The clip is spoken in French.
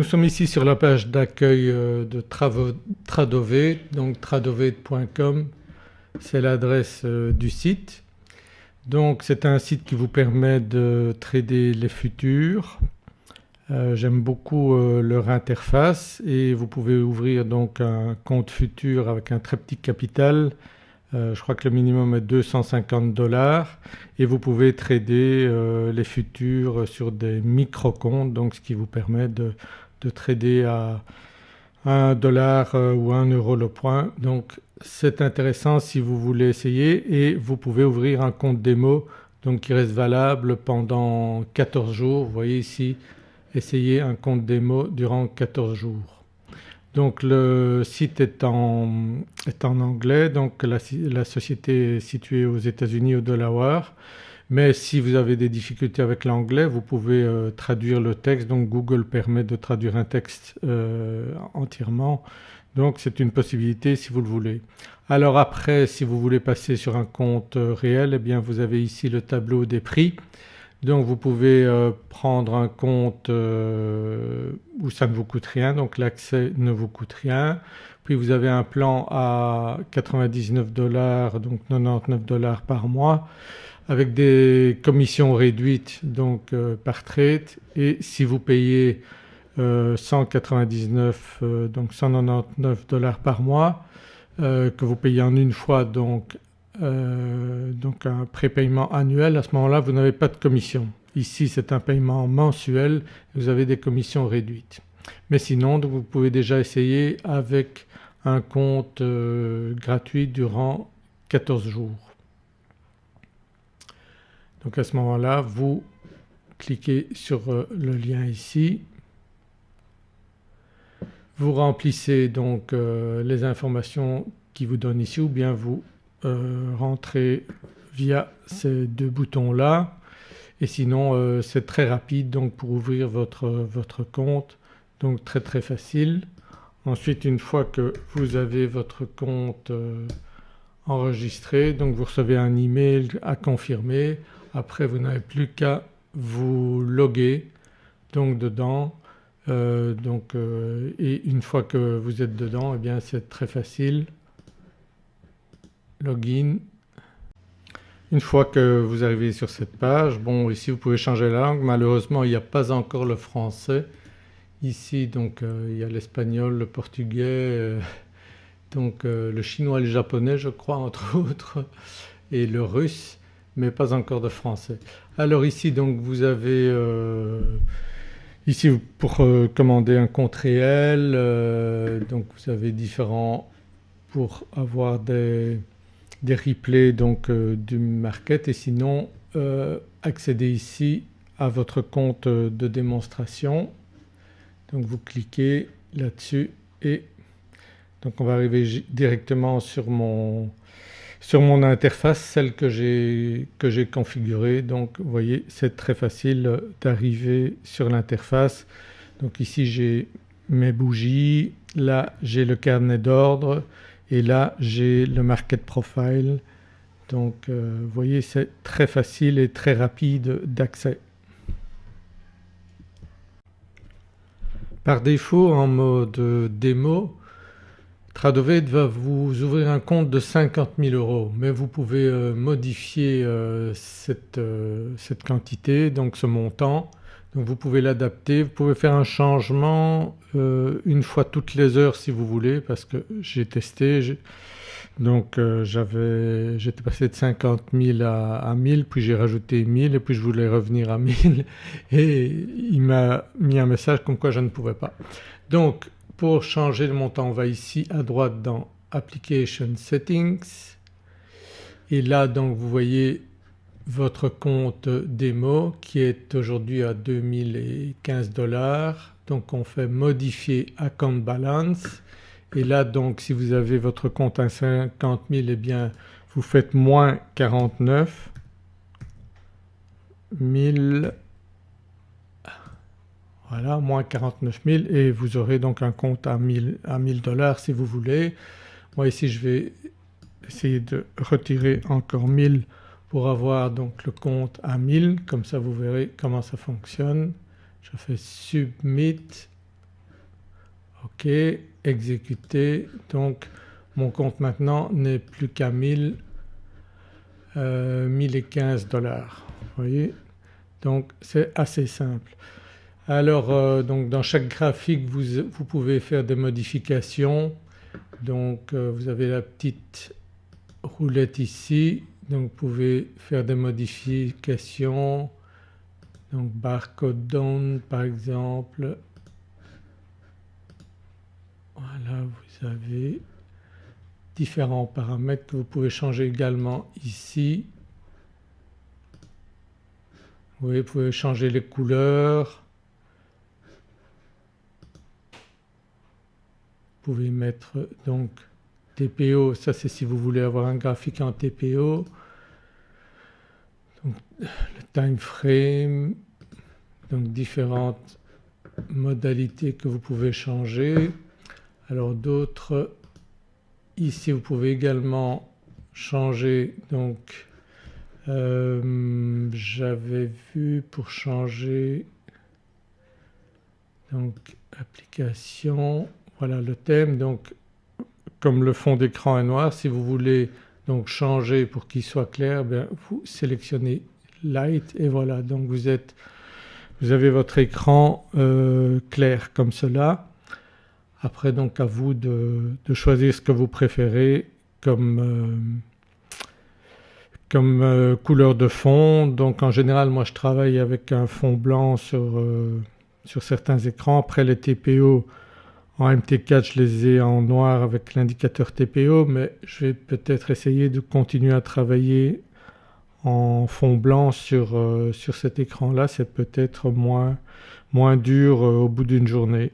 Nous sommes ici sur la page d'accueil euh, de Tradovate, donc tradovate.com c'est l'adresse euh, du site. Donc c'est un site qui vous permet de trader les futurs. Euh, j'aime beaucoup leur interface et vous pouvez ouvrir donc un compte futur avec un très petit capital. je crois que le minimum est 250 dollars et vous pouvez trader les futurs sur des micro-comptes donc ce qui vous permet de de trader à 1 dollar euh, ou 1 euro le point donc c'est intéressant si vous voulez essayer et vous pouvez ouvrir un compte démo donc qui reste valable pendant 14 jours. Vous voyez ici essayez un compte démo durant 14 jours. Donc le site est en, est en anglais donc la, la, société est située aux États-Unis au Delaware mais si vous avez des difficultés avec l'anglais vous pouvez euh, traduire le texte. Donc Google permet de traduire un texte euh, entièrement. Donc c'est une possibilité si vous le voulez. Alors après si vous voulez passer sur un compte euh, réel eh bien vous avez ici le tableau des prix. Donc vous pouvez prendre un compte où ça ne vous coûte rien. Donc l'accès ne vous coûte rien. Puis vous avez un plan à 99 dollars donc 99 dollars par mois avec des commissions réduites donc euh, par trade et si vous payez 199 euh, euh, donc 199 dollars par mois que vous payez en une fois donc, donc un prépaiement annuel à ce moment-là vous n'avez pas de commission. Ici c'est un paiement mensuel vous avez des commissions réduites. Mais sinon donc vous pouvez déjà essayer avec un compte gratuit durant 14 jours. Donc à ce moment-là vous cliquez sur euh, le lien ici, vous remplissez donc euh, les informations qui vous donnent ici ou bien vous euh, rentrez via ces deux boutons là et sinon c'est très rapide donc pour ouvrir votre, votre compte. Donc très très facile. Ensuite une fois que vous avez votre compte enregistré donc vous recevez un email à confirmer après vous n'avez plus qu'à vous loguer donc dedans euh, donc, euh, et une fois que vous êtes dedans eh bien c'est très facile. Login. Une fois que vous arrivez sur cette page, bon ici vous pouvez changer la langue, malheureusement il n'y a pas encore le français. Ici donc euh, il y a l'espagnol, le portugais, donc le chinois et le japonais je crois entre autres et le russe mais pas encore de français. Alors ici donc vous avez euh, ici pour euh, commander un compte réel euh, donc vous avez différents pour avoir des, des replays donc du market et sinon accéder ici à votre compte de démonstration. Donc vous cliquez là-dessus et donc on va arriver directement sur mon sur mon interface celle que j'ai configurée donc vous voyez c'est très facile d'arriver sur l'interface. Donc ici j'ai mes bougies, là j'ai le carnet d'ordre et là j'ai le market profile donc euh, vous voyez c'est très facile et très rapide d'accès. Par défaut en mode démo Tradovate va vous ouvrir un compte de 50 000 euros mais vous pouvez euh, modifier euh, cette, euh, cette, quantité donc ce montant. Donc vous pouvez l'adapter, vous pouvez faire un changement une fois toutes les heures si vous voulez parce que j'ai testé donc j'étais passé de 50 000 à, à 1000 puis j'ai rajouté 1000 et puis je voulais revenir à 1000 et il m'a mis un message comme quoi je ne pouvais pas. Donc pour changer le montant on va ici à droite dans Application Settings. Et là donc vous voyez votre compte démo qui est aujourd'hui à 2015 dollars. Donc on fait modifier account balance. Et là donc si vous avez votre compte à 50 000 eh bien vous faites moins 49 000 voilà moins 49 000 et vous aurez donc un compte à 1000 dollars si vous voulez. Moi ici je vais essayer de retirer encore 1000 pour avoir donc le compte à 1000 comme ça vous verrez comment ça fonctionne. Je fais submit ok, exécuter donc mon compte maintenant n'est plus qu'à 1000 euh, 1015 dollars vous voyez? Donc c'est assez simple. Alors euh, donc dans chaque graphique vous, pouvez faire des modifications donc euh, vous avez la petite roulette ici donc vous pouvez faire des modifications donc barcode down par exemple voilà vous avez différents paramètres que vous pouvez changer également ici. Vous pouvez changer les couleurs. Vous pouvez mettre donc TPO, ça c'est si vous voulez avoir un graphique en TPO. Donc, le time frame, donc différentes modalités que vous pouvez changer. Alors d'autres Ici vous pouvez également changer donc euh, j'avais vu pour changer donc application voilà le thème donc comme le fond d'écran est noir si vous voulez donc changer pour qu'il soit clair bien vous sélectionnez light et voilà donc vous êtes vous avez votre écran euh, clair comme cela. Après donc à vous de, choisir ce que vous préférez comme, euh, comme euh, couleur de fond. Donc en général moi je travaille avec un fond blanc sur, sur certains écrans. Après les TPO en MT4 je les ai en noir avec l'indicateur TPO mais je vais peut-être essayer de continuer à travailler en fond blanc sur, sur cet écran là, c'est peut-être moins, moins dur au bout d'une journée.